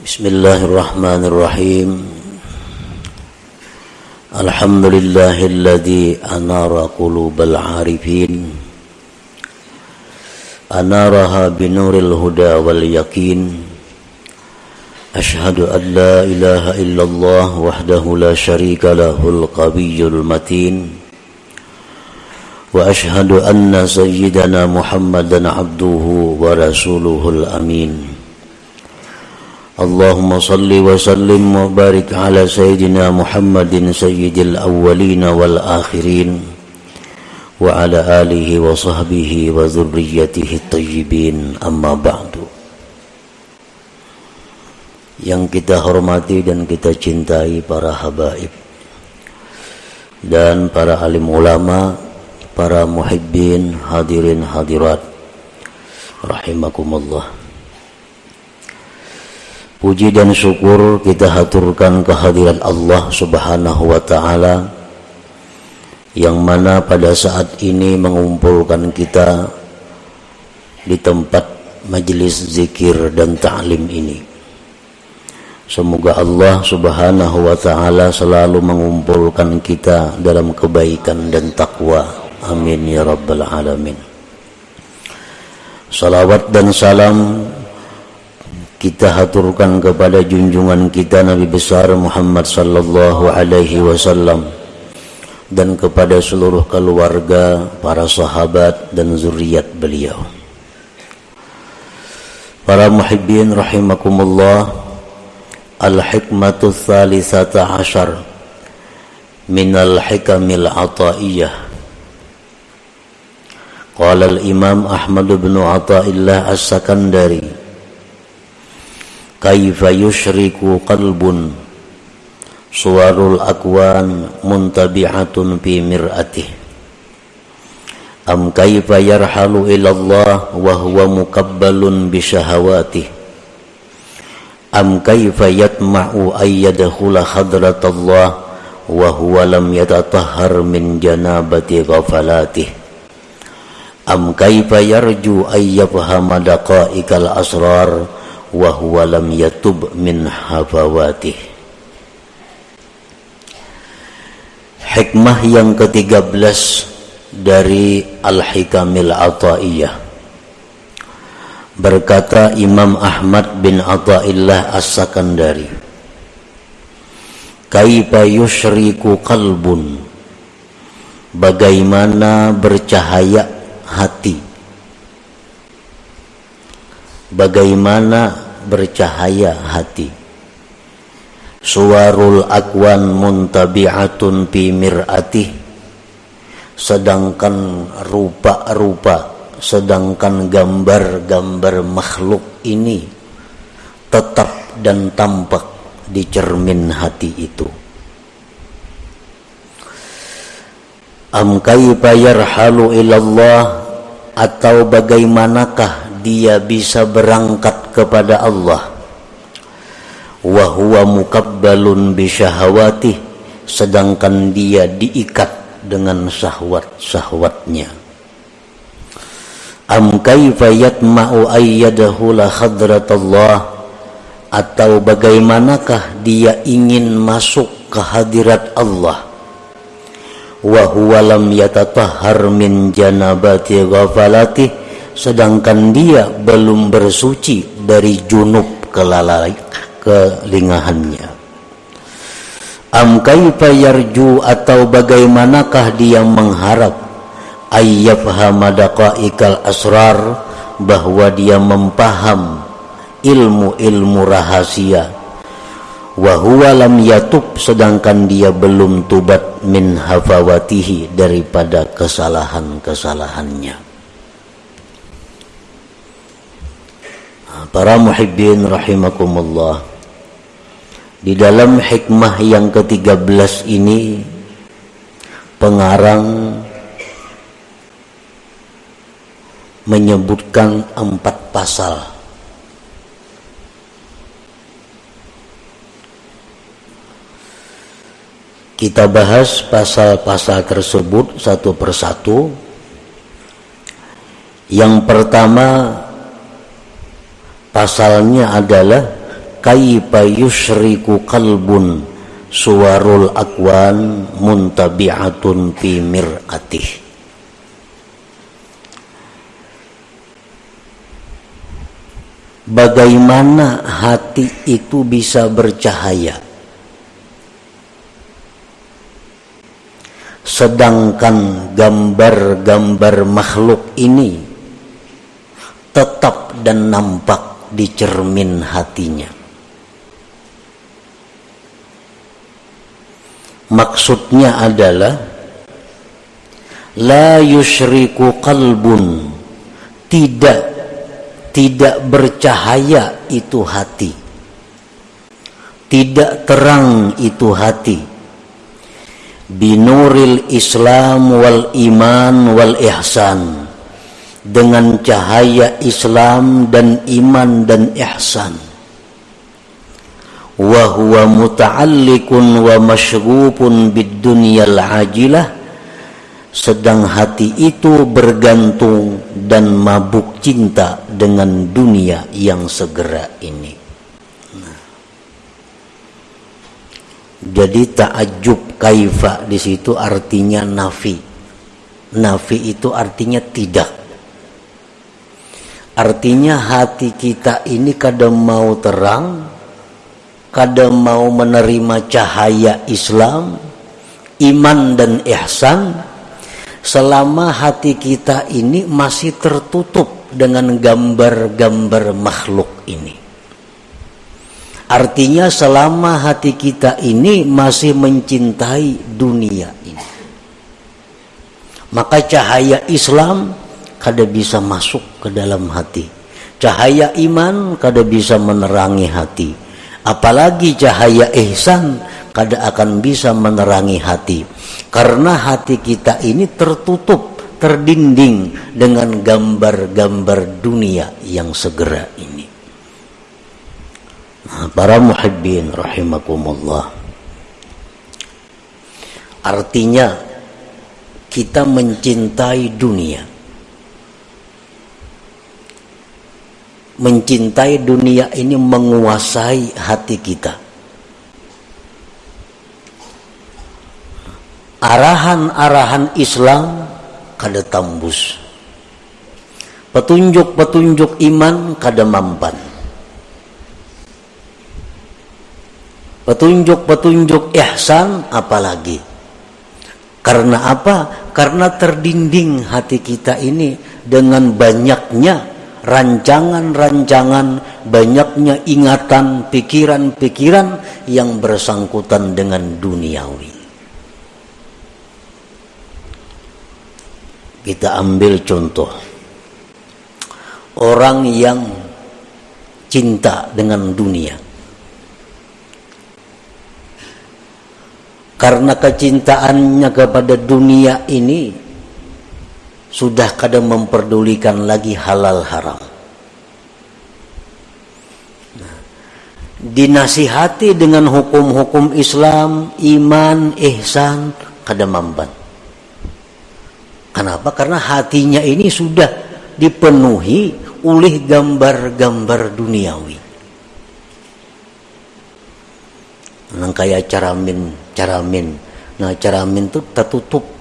بسم الله الرحمن الرحيم. الحمد لله الذي أنار قلوب العارفين. أنارها بنور الهدى واليقين. أشهد أن لا إله إلا الله وحده لا شريك له القوي المتين. وأشهد أن سيدنا محمدا عبده ورسوله الأمين. اللهم صل وسلم وبارك على سيدنا محمد سيد الأولين والآخرين وعلى آله وصحبه وذريته الطيبين أما بعد yang kita hormati dan kita cintai para habaib dan para alim ulama, para muhibbin, hadirin hadirat rahimakumullah. Puji dan syukur kita haturkan kehadiran Allah Subhanahu wa taala yang mana pada saat ini mengumpulkan kita di tempat majelis zikir dan ta'lim ini. Semoga Allah Subhanahu wa taala selalu mengumpulkan kita dalam kebaikan dan takwa. Amin ya rabbal alamin. Salawat dan salam kita haturkan kepada junjungan kita Nabi besar Muhammad sallallahu alaihi wasallam dan kepada seluruh keluarga, para sahabat dan zuriat beliau. Para muhibbin rahimakumullah, al-hikmatu thalithata ashar min al-hikamil ataiyah. Qala al-Imam Ahmad bin Athaillah As-Sakandari kaifa yushriku qalbun? Suwarul akwan muntabi'atun fi mir'atih. Am kaifa yarhalu ila Allah wa huwa mukabbalun bi syahawatih? Am kaifa yatma'u ay yadkhula hadrat Allah wa huwa lam yatatahhar min janabati ghafalatih? Am kaifa yarju ay yafhama daqa'iqal asrar wa huwa lam yatub min hafawatih hikmah yang ke-13 dari Al-Hikamil Ata'iyah. Berkata Imam Ahmad bin Ata'illah As-Sakandari kaifa yushriku qalbun? Bagaimana bercahaya hati bagaimana bercahaya hati? Suwarul akwan muntabi'atun fi mir'atih. Sedangkan rupa-rupa sedangkan gambar-gambar makhluk ini tetap dan tampak di cermin hati itu. Am kaifa yarhalu ilallah atau bagaimanakah dia bisa berangkat kepada Allah. Wa huwa mukabbalun bi syahawati sedangkan dia diikat dengan syahwat-syahwatnya. Am kaifa yatma'u ayyadahu la Allah atau bagaimanakah dia ingin masuk ke hadirat Allah? Wa huwa lam yatatahhar min janabati ghafalati sedangkan dia belum bersuci dari junub kelalai kelingahannya. Am kaifa yarju atau bagaimanakah dia mengharap ayyafhama daqaiqal asrar bahwa dia mempaham ilmu-ilmu rahasia. Wa huwa lam yatub sedangkan dia belum tubat min hafawatihi daripada kesalahan-kesalahannya para muhibbin rahimakumullah. Di dalam hikmah yang ke-13 ini pengarang menyebutkan empat pasal. Kita bahas pasal-pasal tersebut satu persatu. Yang pertama Pasalnya adalah kaifa yusyriku qalbun suwarul akwan muntabi'atun fi mir'atih. Bagaimana hati itu bisa bercahaya? Sedangkan gambar-gambar makhluk ini Tetap dan nampak di cermin hatinya. Maksudnya adalah la yusyriku qalbun. Tidak tidak bercahaya itu hati. Tidak terang itu hati. Binuril islam wal iman wal ihsan dengan cahaya Islam dan iman dan ihsan wa huwa muta'alliqun wa masyrupun bid dunyal ajilah sedang hati itu bergantung dan mabuk cinta dengan dunia yang segera ini. Nah. Jadi takjub kaifa di situ artinya nafi. Nafi itu artinya tidak. Artinya hati kita ini kadang mau terang, kadang mau menerima cahaya Islam, iman dan ihsan, selama hati kita ini masih tertutup dengan gambar-gambar makhluk ini. Artinya selama hati kita ini masih mencintai dunia ini. Maka cahaya Islam kada bisa masuk ke dalam hati. Cahaya iman kada bisa menerangi hati. Apalagi cahaya ihsan kada akan bisa menerangi hati. Karena hati kita ini tertutup terdinding dengan gambar-gambar dunia yang segera ini. Nah, para muhibbin rahimakumullah. Artinya kita mencintai dunia mencintai dunia ini menguasai hati kita. Arahan-arahan Islam kada tembus. Petunjuk-petunjuk iman kada mampan. Petunjuk-petunjuk ihsan apalagi. Karena apa? Karena terdinding hati kita ini dengan banyaknya rancangan-rancangan, banyaknya ingatan, pikiran-pikiran yang bersangkutan dengan duniawi. Kita ambil contoh orang yang cinta dengan dunia. Karena kecintaannya kepada dunia ini sudah kadang memperdulikan lagi halal haram. Nah, dinasihati dengan hukum-hukum Islam, iman, ihsan, kadang mamban. Kenapa? Karena hatinya ini sudah dipenuhi oleh gambar-gambar duniawi. Nah, kayak caramin, caramin. Nah, caramin itu tertutup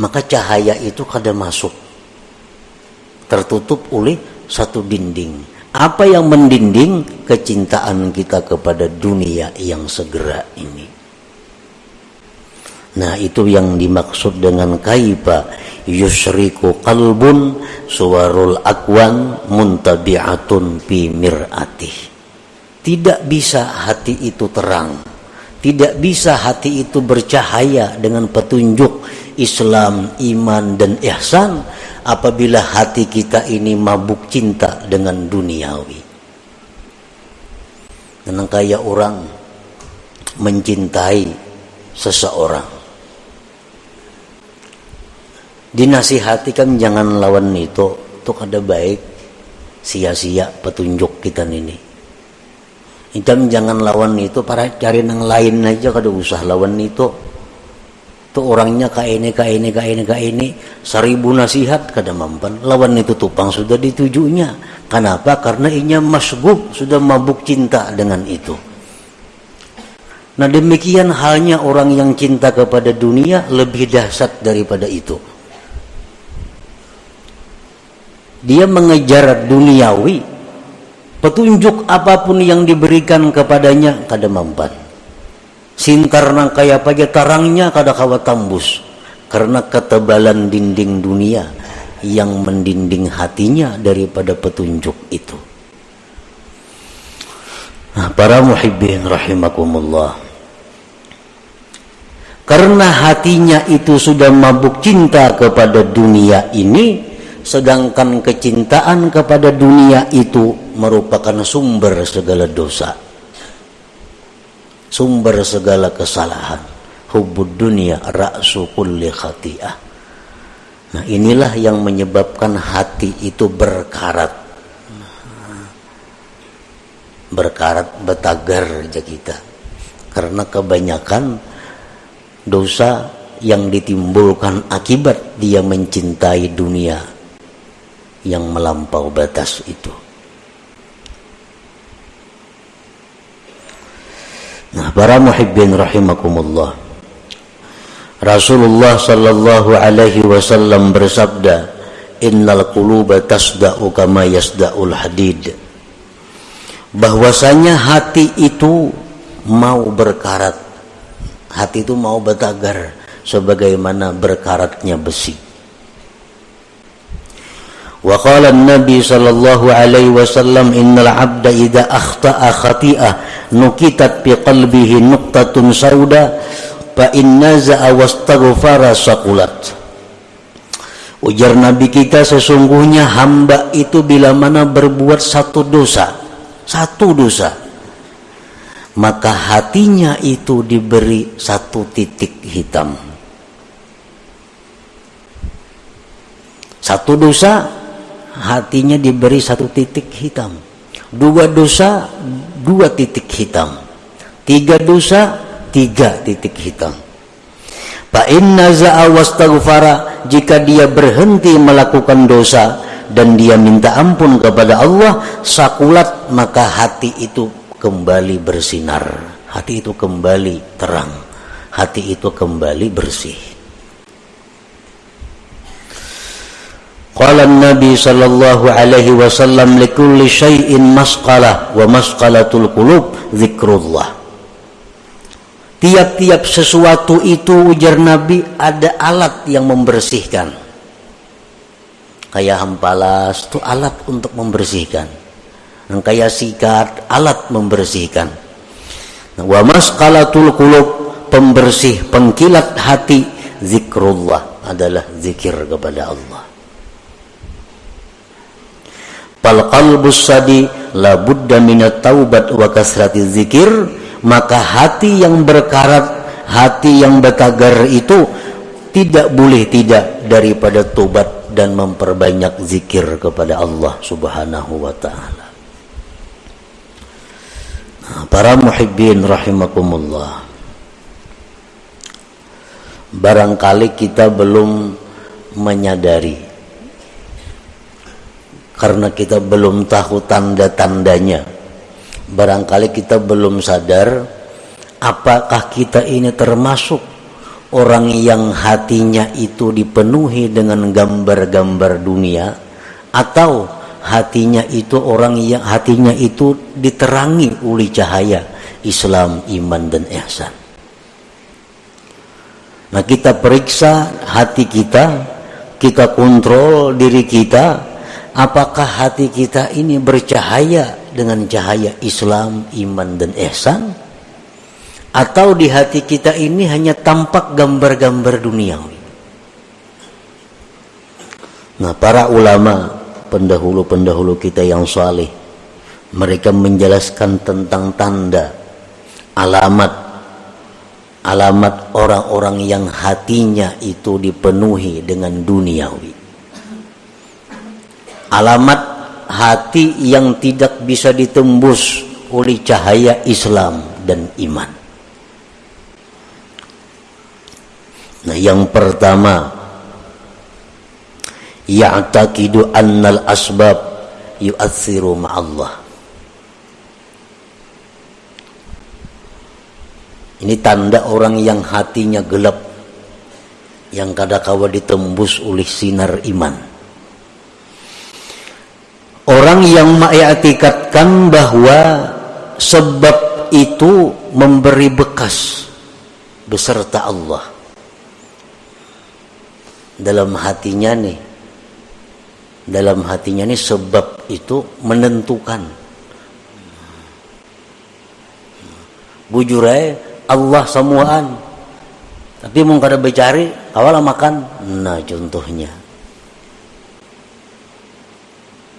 maka cahaya itu kada masuk. Tertutup oleh satu dinding. Apa yang mendinding? Kecintaan kita kepada dunia yang segera ini. Nah itu yang dimaksud dengan kaifa. Yusriku qalbun suwarul akwan muntabi'atun fi mir'atih. Tidak bisa hati itu terang tidak bisa hati itu bercahaya dengan petunjuk Islam, iman dan ihsan apabila hati kita ini mabuk cinta dengan duniawi. Dan kayak orang mencintai seseorang. Dinasihatikan jangan lawan itu, itu ada baik sia-sia petunjuk kita ini. Hitam jangan lawan itu para cari yang lain aja kada usah lawan itu. Tuh orangnya kayak ini kayak ini kayak ini kayak ini seribu nasihat kada mampan. Lawan itu tupang sudah ditujunya. Kenapa? Karena inya masgub sudah mabuk cinta dengan itu. Nah demikian halnya orang yang cinta kepada dunia lebih dahsyat daripada itu. Dia mengejar duniawi petunjuk apa pun yang diberikan kepadanya kada mampan. Sintar nang kaya pagi tarangnya kada kawa tambus karena ketebalan dinding dunia yang mendinding hatinya daripada petunjuk itu. Nah para muhibbin rahimakumullah. Karena hatinya itu sudah mabuk cinta kepada dunia ini sedangkan kecintaan kepada dunia itu merupakan sumber segala dosa sumber segala kesalahan hubud dunia ra'su kulli khati'ah. Nah inilah yang menyebabkan hati itu berkarat. Berkarat betagar aja kita. Karena kebanyakan dosa yang ditimbulkan akibat dia mencintai dunia yang melampau batas itu Nah, para muhibbin rahimakumullah. Rasulullah sallallahu alaihi wasallam bersabda, "Innal quluba tasda'u kama yasda'ul hadid." Bahwasanya hati itu mau berkarat. Hati itu mau bertagar sebagaimana berkaratnya besi. وقال النبي صلى الله عليه وسلم إن العبد إذا أخطأ خطيئة نكتت بقلبه نقطة سوداء فإن نزع واستغفر سقلت Ujar Nabi kita sesungguhnya hamba itu bila mana berbuat satu dosa, satu dosa, maka hatinya itu diberi satu titik hitam. Satu dosa hatinya diberi satu titik hitam. Dua dosa dua titik hitam. Tiga dosa tiga titik hitam. Fa inna wastaghfara jika dia berhenti melakukan dosa dan dia minta ampun kepada Allah sakulat maka hati itu kembali bersinar. Hati itu kembali terang. Hati itu kembali bersih Qala Nabi sallallahu alaihi wasallam likulli syai'in masqalah wa masqalatul qulub zikrullah. Tiap-tiap sesuatu itu ujar Nabi ada alat yang membersihkan. Kayak hampalas itu alat untuk membersihkan. Dan kayak sikat alat membersihkan. Wa masqalatul qulub pembersih pengkilat hati zikrullah adalah zikir kepada Allah fal qalbus sadi la budda minat taubat wa kasrati zikir maka hati yang berkarat hati yang betagar itu tidak boleh tidak daripada tobat dan memperbanyak zikir kepada Allah subhanahu wa ta'ala. Nah, para muhibbin rahimakumullah. Barangkali kita belum menyadari karena kita belum tahu tanda-tandanya barangkali kita belum sadar apakah kita ini termasuk orang yang hatinya itu dipenuhi dengan gambar-gambar dunia atau hatinya itu orang yang hatinya itu diterangi oleh cahaya Islam, iman dan ihsan. Nah, kita periksa hati kita, kita kontrol diri kita apakah hati kita ini bercahaya dengan cahaya Islam, iman dan ihsan atau di hati kita ini hanya tampak gambar-gambar duniawi. Nah, para ulama pendahulu-pendahulu kita yang saleh mereka menjelaskan tentang tanda alamat alamat orang-orang yang hatinya itu dipenuhi dengan duniawi alamat hati yang tidak bisa ditembus oleh cahaya Islam dan iman. Nah, yang pertama ya'taqidu annal asbab yu'athiru ma'allah. Ini tanda orang yang hatinya gelap yang kadakawa ditembus oleh sinar iman. Orang yang mengiktikadkan bahwa sebab itu memberi bekas beserta Allah. Dalam hatinya nih dalam hatinya nih sebab itu menentukan. Bujurai Allah semuaan tapi mau kada bercari awal makan. Nah contohnya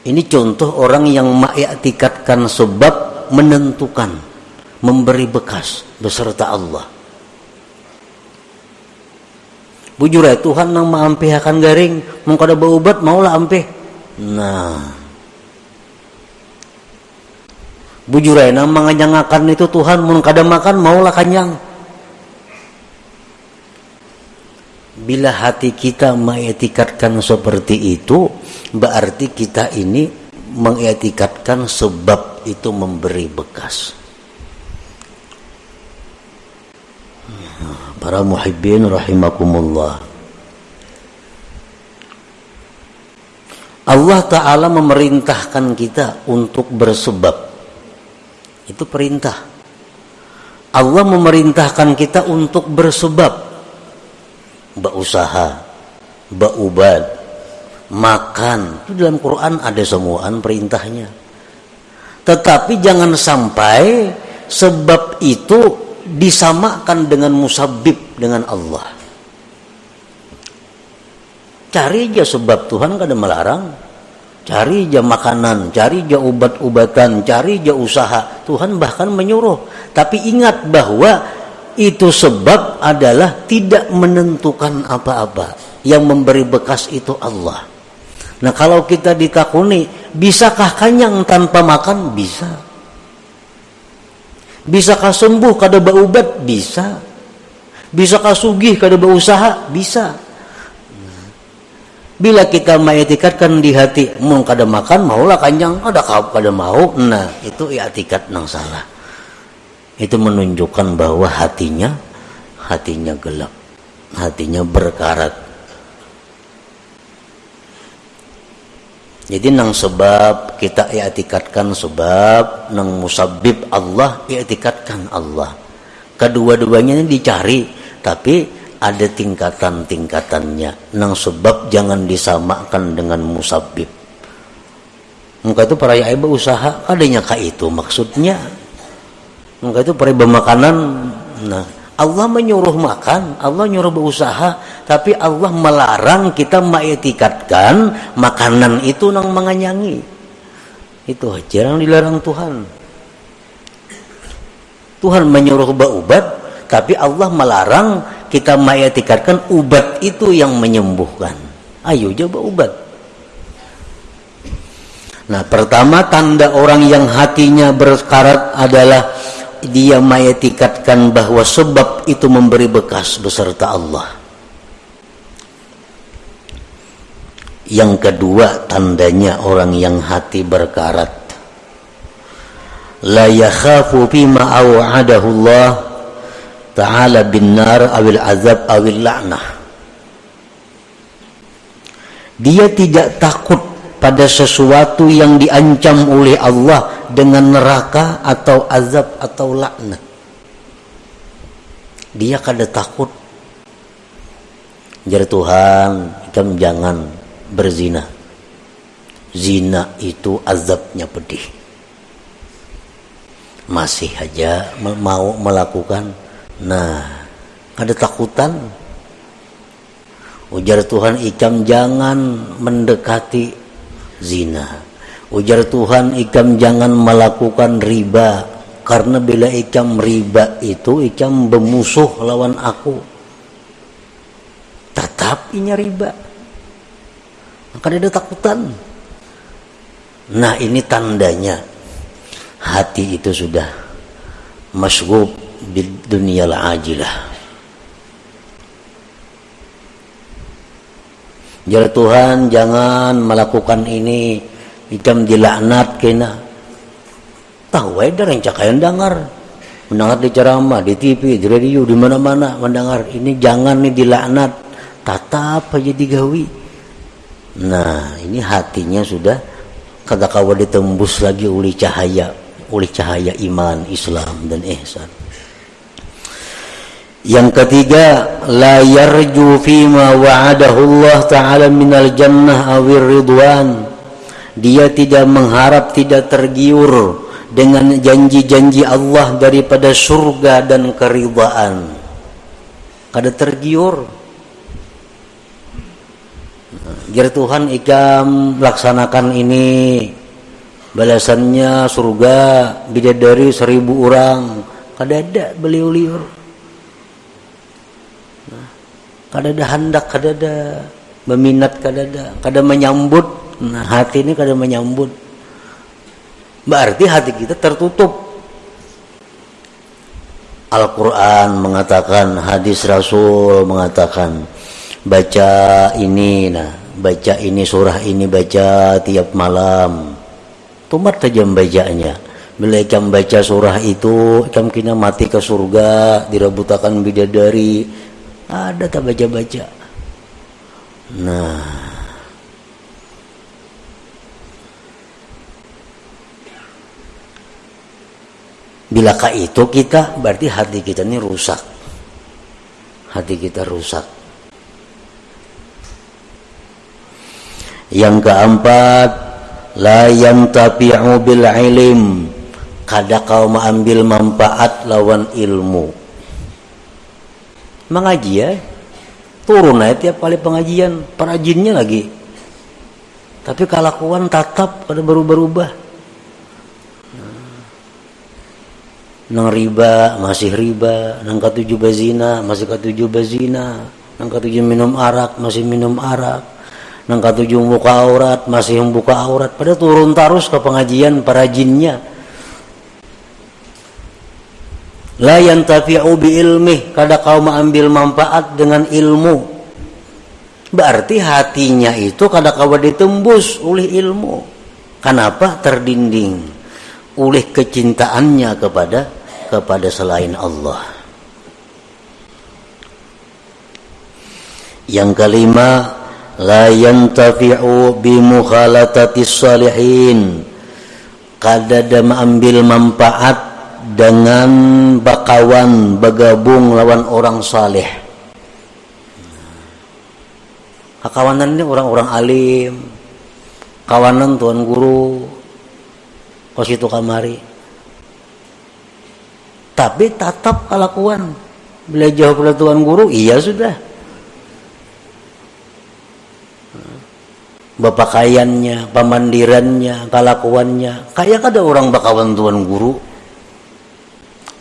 ini contoh orang yang mengiktikadkan sebab menentukan memberi bekas beserta Allah. Bujur ya Tuhan nang akan garing mau kada berobat maulah ampih. Nah. Bujur ya nang menganyangakan itu Tuhan mau kada makan maulah kanyang bila hati kita mengetikatkan seperti itu berarti kita ini mengetikatkan sebab itu memberi bekas. Para muhibbin rahimakumullah. Allah Ta'ala memerintahkan kita untuk bersebab. Itu perintah. Allah memerintahkan kita untuk bersebab berusaha berubad makan. Itu dalam Quran ada semuaan perintahnya. Tetapi jangan sampai sebab itu disamakan dengan musabib dengan Allah. Cari aja sebab Tuhan kada melarang. Cari aja makanan cari aja obat-obatan cari aja usaha. Tuhan bahkan menyuruh. Tapi ingat bahwa itu sebab adalah tidak menentukan apa-apa yang memberi bekas itu Allah nah kalau kita ditakuni bisakah kanyang tanpa makan bisa Bisakah sembuh kada berubat? Bisa. Bisakah sugih kada berusaha? Bisa. Bila kita mengetikatkan di hati, mau kada makan, maulah kanjang, kada kau kada mau. Nah, itu etikat nang salah. Itu menunjukkan bahwa hatinya hatinya gelap, hatinya berkarat Jadi nang sebab kita i'tikadkan sebab nang musabib Allah i'tikadkan Allah. Kedua-duanya ini dicari tapi ada tingkatan-tingkatannya. Nang sebab jangan disamakan dengan musabib. Muka itu para ibu usaha adanya kah itu maksudnya. Muka itu para makanan nah Allah menyuruh makan, Allah nyuruh berusaha, tapi Allah melarang kita mengetikatkan makanan itu nang menganyangi. Itu jarang dilarang Tuhan. Tuhan menyuruh berubat, tapi Allah melarang kita mengetikatkan ubat itu yang menyembuhkan. Ayo coba ubat. Nah, pertama tanda orang yang hatinya berkarat adalah dia mengetikatkan bahwa sebab itu memberi bekas beserta Allah. Yang kedua tandanya orang yang hati berkarat. La yakhafu bima aw'adahu Allah ta'ala bin nar awil azab awil la'nah. Dia tidak takut pada sesuatu yang diancam oleh Allah dengan neraka atau azab atau laknat. Dia kada takut. Jadi Tuhan, kamu jangan berzina. Zina itu azabnya pedih. Masih aja mau melakukan. Nah, ada takutan. Ujar Tuhan, ikam jangan mendekati zina. Ujar Tuhan, ikam jangan melakukan riba. Karena bila ikam riba itu, ikam bermusuh lawan aku. Tetap ini riba. Maka ada takutan. Nah ini tandanya. Hati itu sudah masgub di dunia ajilah. Jar Tuhan jangan melakukan ini ikam dilaknat kena. Tahu ada yang cakayan dengar. Mendengar di ceramah di TV di radio di mana-mana mendengar. Ini jangan nih dilaknat tatap aja digawi. Nah ini hatinya sudah kata kawan ditembus lagi oleh cahaya oleh cahaya iman Islam dan ihsan. Yang ketiga, la yarju fima wa'adahu Allah Ta'ala minal jannah awir ridwan. Dia tidak mengharap, tidak tergiur dengan janji-janji Allah daripada surga dan keridhaan. Kada tergiur. Biar Tuhan ikam laksanakan ini balasannya surga bidadari seribu orang kada ada beliau liur kada ada hendak kada ada meminat kada ada kada menyambut nah hati ini kada menyambut. Berarti hati kita tertutup. Al-Quran mengatakan hadis Rasul mengatakan baca ini nah baca ini surah ini baca tiap malam. Tumat saja bacanya. Bila ikam baca surah itu ikam kena mati ke surga dirabutakan bidadari ada tak baca-baca? Nah bilakah itu kita berarti hati kita ini rusak. Hati kita rusak. Yang keempat la yantafi'u bil ilim kada kau mengambil manfaat lawan ilmu. Mengaji ya. Turun aja tiap kali pengajian. Perajinnya lagi. Tapi kelakuan tatap pada berubah-ubah nang riba masih riba. Nang ketujuh bazina masih ketujuh bazina nang ketujuh minum arak masih minum arak. Nang ketujuh buka aurat masih membuka aurat. Pada turun terus ke pengajian para jinnya. La yantafi'u bi ilmi kada kau mengambil manfaat dengan ilmu. Berarti hatinya itu kada kau ditembus oleh ilmu. Kenapa terdinding? Oleh kecintaannya kepada kepada selain Allah. Yang kelima la yantafi'u bi mukhalatatis salihin. Kada mengambil manfaat dengan bakawan bergabung lawan orang saleh kawanan ini orang-orang alim. Kawanan tuan guru. Kos itu kamari tapi tatap kelakuan. Belajar kepada tuan guru iya sudah. Bapakaiannya pamandirannya kelakuannya. Kayak ada orang bakawan tuan guru.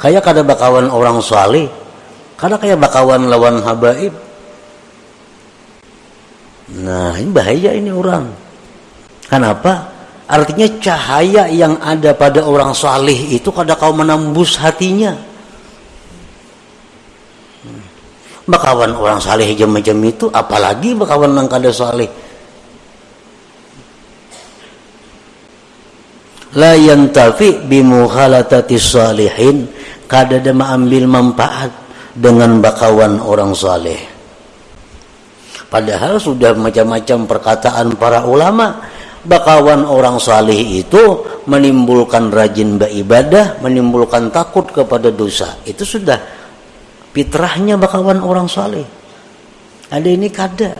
Kayak kada bakawan orang saleh. Kada kayak bakawan lawan habaib. Nah ini bahaya ini orang. Kenapa artinya cahaya yang ada pada orang saleh itu kada kau menembus hatinya. Bakawan orang saleh macam itu apalagi bakawan yang kada saleh la yantafi bimuhalatati salihin. Kada ada mengambil manfaat dengan bakawan orang saleh padahal sudah macam-macam perkataan para ulama bakawan orang saleh itu menimbulkan rajin beribadah menimbulkan takut kepada dosa. Itu sudah fitrahnya bakawan orang saleh ada ini kada.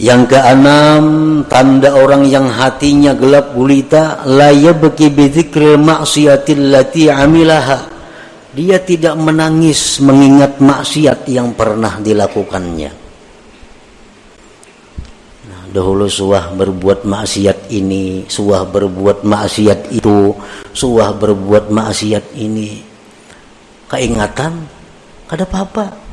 Yang keenam, tanda orang yang hatinya gelap gulita, la yabki bi dzikril lati amilaha. Dia tidak menangis mengingat maksiat yang pernah dilakukannya. Nah, dahulu suah berbuat maksiat ini, suah berbuat maksiat itu, suah berbuat maksiat ini. Keingatan, kada apa-apa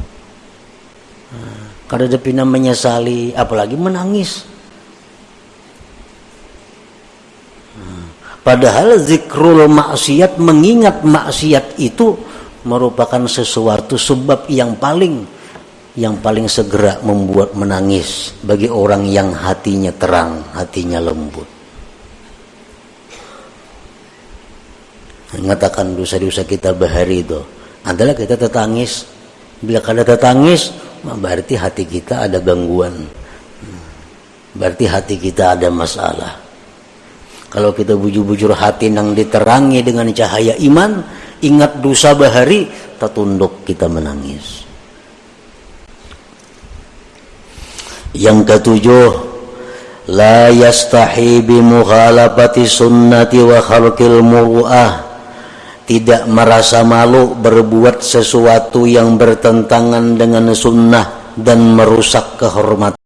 kada depina menyesali apalagi menangis hmm. padahal zikrul maksiat mengingat maksiat itu merupakan sesuatu sebab yang paling yang paling segera membuat menangis bagi orang yang hatinya terang, hatinya lembut. Mengatakan dosa-dosa kita bahari itu adalah kita tetangis. Bila kada tetangis, berarti hati kita ada gangguan berarti hati kita ada masalah kalau kita bujur-bujur hati yang diterangi dengan cahaya iman ingat dosa bahari tertunduk kita menangis. Yang ketujuh la yastahi bi sunnati wa khalqil muru'ah tidak merasa malu berbuat sesuatu yang bertentangan dengan sunnah dan merusak kehormatan